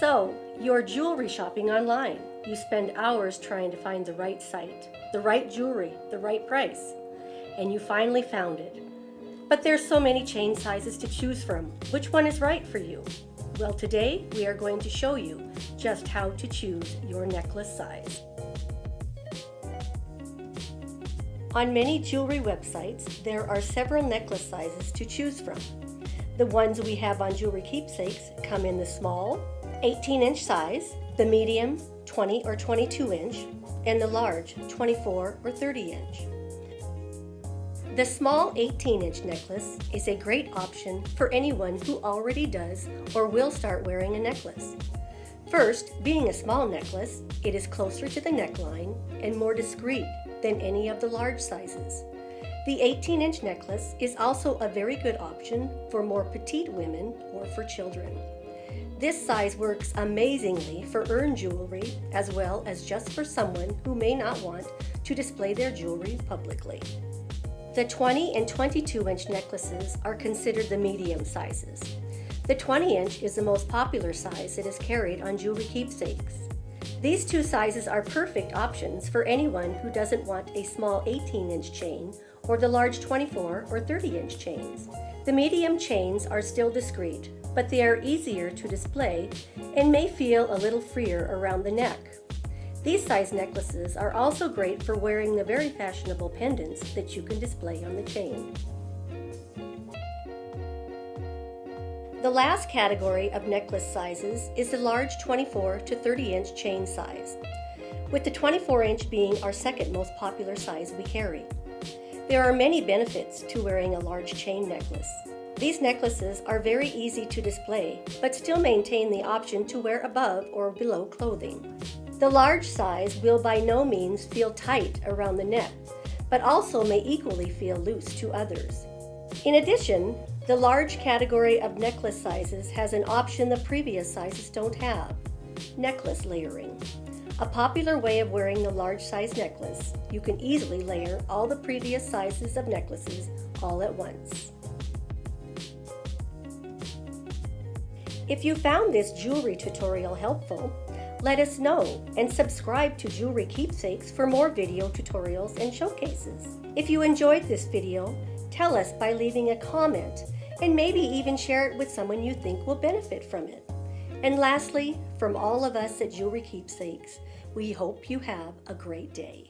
So, you're jewelry shopping online. You spend hours trying to find the right site, the right jewelry, the right price, and you finally found it. But there's so many chain sizes to choose from. Which one is right for you? Well, today we are going to show you just how to choose your necklace size. On many jewelry websites, there are several necklace sizes to choose from. The ones we have on Jewelry Keepsakes come in the small, 18 inch size, the medium, 20 or 22 inch, and the large, 24 or 30 inch. The small 18 inch necklace is a great option for anyone who already does or will start wearing a necklace. First, being a small necklace, it is closer to the neckline and more discreet than any of the large sizes. The 18 inch necklace is also a very good option for more petite women or for children. This size works amazingly for urn jewelry as well as just for someone who may not want to display their jewelry publicly. The 20 and 22 inch necklaces are considered the medium sizes. The 20 inch is the most popular size that is carried on jewelry keepsakes. These two sizes are perfect options for anyone who doesn't want a small 18 inch chain or the large 24 or 30 inch chains. The medium chains are still discreet, but they are easier to display and may feel a little freer around the neck. These size necklaces are also great for wearing the very fashionable pendants that you can display on the chain. The last category of necklace sizes is the large 24 to 30 inch chain size, with the 24 inch being our second most popular size we carry. There are many benefits to wearing a large chain necklace. These necklaces are very easy to display, but still maintain the option to wear above or below clothing. The large size will by no means feel tight around the neck, but also may equally feel loose to others. In addition, the large category of necklace sizes has an option the previous sizes don't have, necklace layering. A popular way of wearing the large size necklace, you can easily layer all the previous sizes of necklaces all at once. If you found this jewelry tutorial helpful, let us know and subscribe to Jewelry Keepsakes for more video tutorials and showcases. If you enjoyed this video, tell us by leaving a comment and maybe even share it with someone you think will benefit from it. And lastly, from all of us at Jewelry Keepsakes, we hope you have a great day.